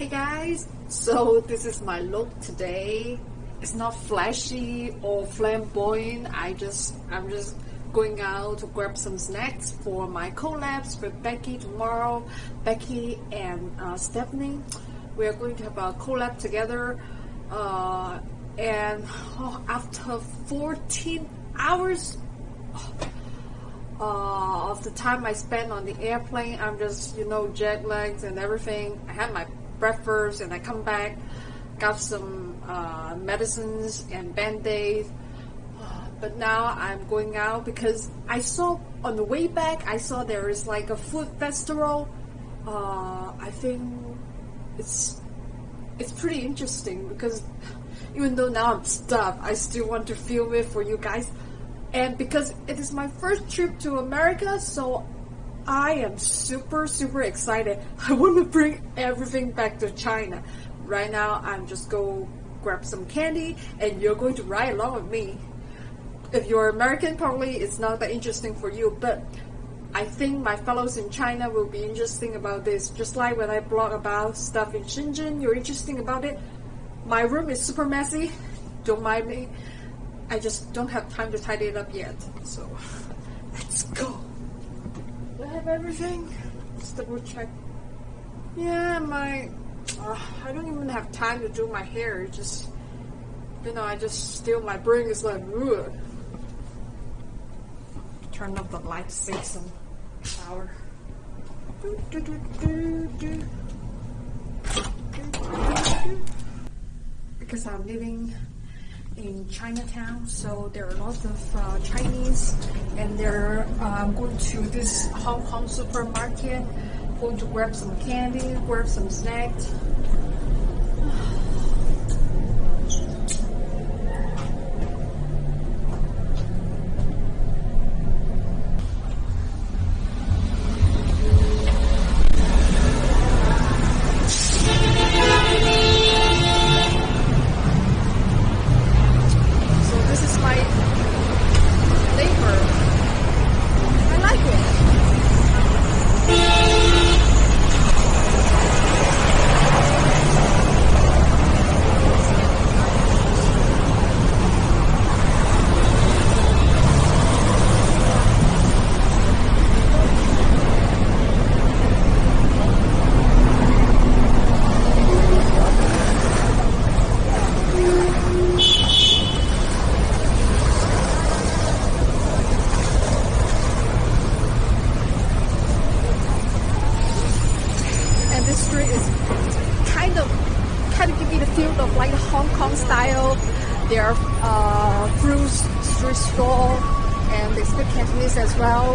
Hey guys, so this is my look today. It's not flashy or flamboyant. I just I'm just going out to grab some snacks for my collabs with Becky tomorrow. Becky and uh, Stephanie, we are going to have a collab together. Uh, and oh, after 14 hours uh, of the time I spent on the airplane, I'm just you know jet lagged and everything. I had my breakfast and I come back, got some uh, medicines and band-aids. But now I'm going out because I saw on the way back, I saw there is like a food festival. Uh, I think it's it's pretty interesting because even though now I'm stuffed, I still want to film it for you guys. And because it is my first trip to America, so I am super, super excited. I want to bring everything back to China. Right now, I'm just go grab some candy and you're going to ride along with me. If you're American, probably it's not that interesting for you, but I think my fellows in China will be interesting about this. Just like when I blog about stuff in Shenzhen, you're interesting about it. My room is super messy. Don't mind me. I just don't have time to tidy it up yet. So, let's go. Have everything? Let's double check. Yeah, my. Uh, I don't even have time to do my hair. It just. You know, I just still. My brain is like. Ugh. Turn up the lights, save some power. Do, do, do, do, do. Because I'm living in Chinatown, so there are lots of uh, Chinese, they're um, going to this Hong Kong supermarket, going to grab some candy, grab some snacks.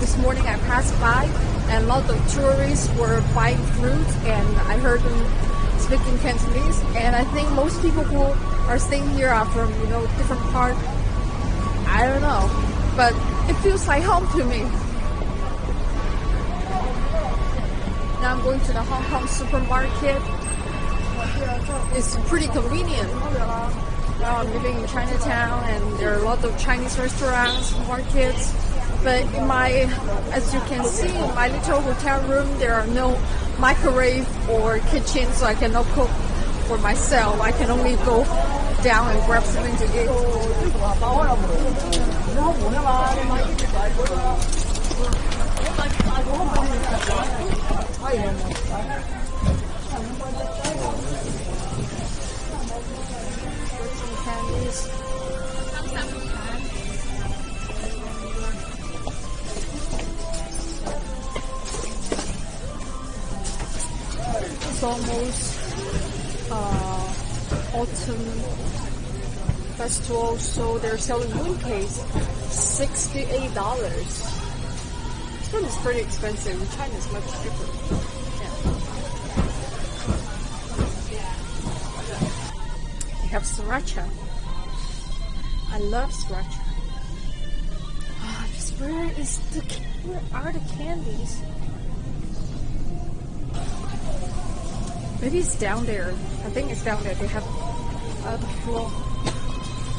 This morning I passed by and a lot of tourists were buying fruit and I heard them speaking Cantonese and I think most people who are staying here are from you know different part. I don't know, but it feels like home to me. Now I'm going to the Hong Kong supermarket. It's pretty convenient. Now I'm living in Chinatown and there are a lot of Chinese restaurants, markets. But in my, as you can see, in my little hotel room, there are no microwave or kitchen, so I cannot cook for myself. I can only go down and grab something to eat. Almost uh, autumn festival, so they're selling mooncakes, sixty-eight dollars. This one is pretty expensive. In China, it's much cheaper. Yeah. They have sriracha. I love sriracha. Ah, just where is the where are the candies? Maybe it's down there. I think it's down there. They have uh, the floor.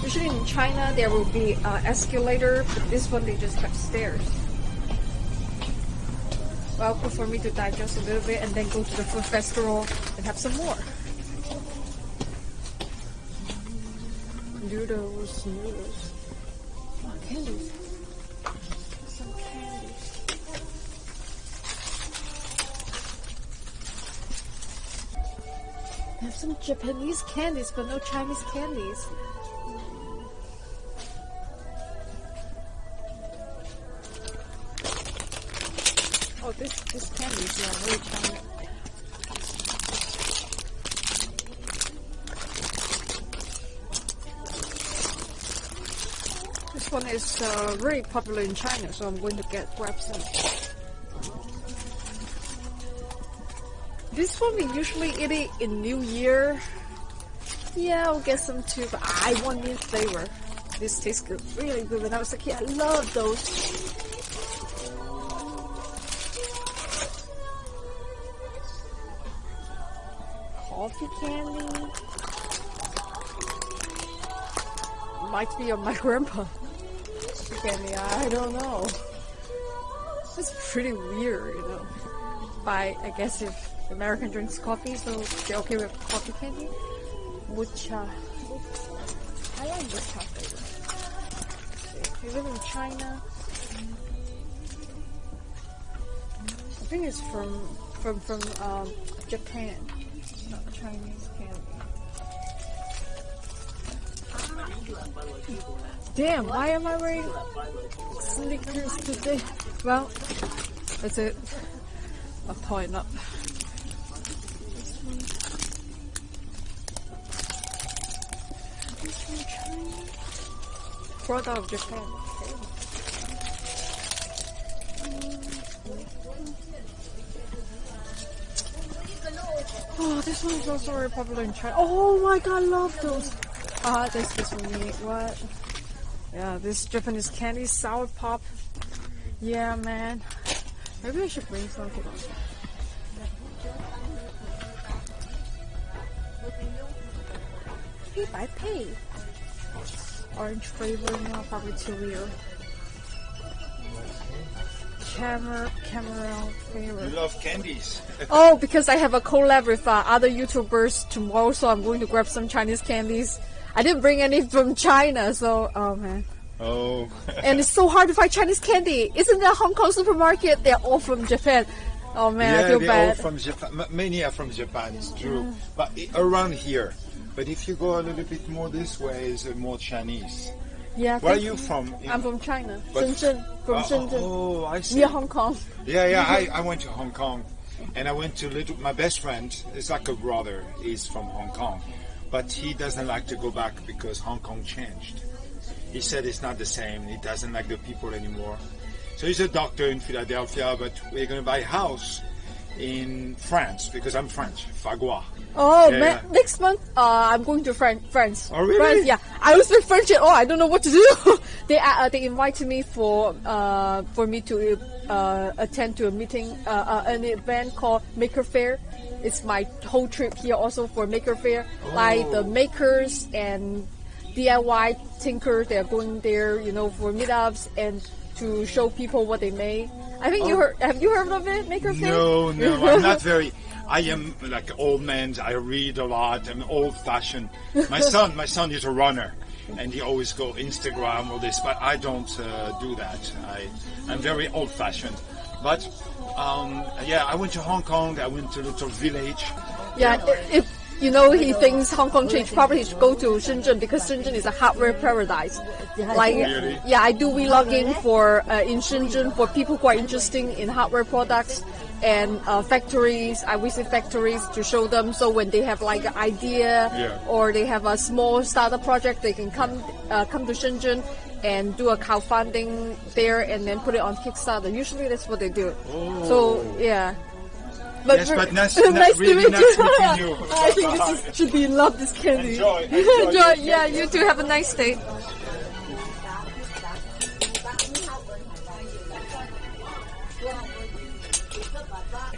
Usually in China there will be uh, escalator, but this one they just have stairs. well, good for me to digest a little bit and then go to the food festival and have some more. Noodles, noodles. Candies. Have some Japanese candies, but no Chinese candies. Oh, this this candy is yeah, very Chinese. This one is uh, very popular in China, so I'm going to get grab some. This one we usually eat it in New Year. Yeah, I'll get some too, but I want new flavor. This tastes good, really good. When I was a kid, I love those. Coffee candy. Might be of my grandpa. Candy, I don't know. It's pretty weird, you know. But I guess if American drinks coffee, so they're okay with coffee candy. Mucha. I like mucha flavor. You live in China. I think it's from from from um, Japan, not Chinese candy. Damn, why am I wearing sneakers today? Well, that's it. A point up. This one. This China. Of Japan. Oh, this one is also very popular in China. Oh my god, I love those. Ah, this is me. What? Yeah, this Japanese candy, sour pop. Yeah, man. Maybe I should bring some. Hold. Pay by pay. Orange flavor now, probably too weird. Camera, camera flavor. You love candies. Oh, because I have a collab with uh, other YouTubers tomorrow, so I'm going to grab some Chinese candies. I didn't bring any from China, so oh man. oh. And it's so hard to find Chinese candy. Isn't a Hong Kong supermarket? They're all from Japan. Oh man, I yeah, feel they're all bad. from Japan. Many are from Japan, it's true. But around here. But if you go a little bit more this way, it's uh, more Chinese. yeah, Where are you from? In- I'm from China, But- Shenzhen. From Uh, Shenzhen, Oh, I see. near Hong Kong. Yeah, yeah. I, I went to Hong Kong, and I went to little. My best friend is like a brother. He's from Hong Kong, but he doesn't like to go back because Hong Kong changed. He said it's not the same. He doesn't like the people anymore. So he's a doctor in Philadelphia, but we're gonna buy a house in France because I'm French, Fagua. Oh Yeah, man, yeah. next month uh, I'm going to Fran- France. Oh, really? France, yeah. I don't speak French at all. I don't know what to do. they uh, they invited me for uh, for me to uh, attend to a meeting, uh, uh, an event called Maker Faire. It's my whole trip here also for Maker Faire. Like the Oh. makers and DIY tinkers, they're going there, you know, for meetups and to show people what they made. I think you Oh. heard. Have you heard of it, Maker? No, no, I'm not very. I am like old man. I read a lot. I'm old fashioned. My son, my son is a runner, and he always go Instagram or this, but I don't uh, do that. I, I'm very old fashioned. But um, yeah, I went to Hong Kong. I went to a little village. Yeah, i- if you know he thinks Hong Kong changed, probably should go to Shenzhen because Shenzhen is a hardware paradise. Like, yeah, I do vlogging for uh, in Shenzhen for people who are interested in hardware products and uh, factories. I visit factories to show them so when they have like an idea Yeah. or they have a small startup project, they can come uh, come to Shenzhen and do a crowdfunding there and then put it on Kickstarter. Usually that's what they do. So yeah. But Yes, but nice- nice really to meet nice you. I think this is, should be love this candy. Enjoy, enjoy. enjoy. Yeah, you too. Have a nice day.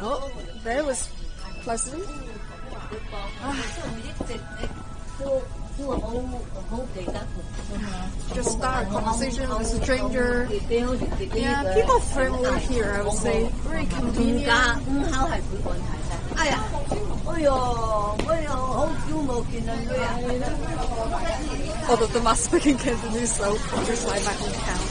Oh, that was pleasant. Ah do a whole, a whole day. Mm-hmm. Just start a conversation with a stranger. Yeah, people friendly here, I would say. Very convenient. Uh, Although the mass speaking Cantonese, so just like my hometown.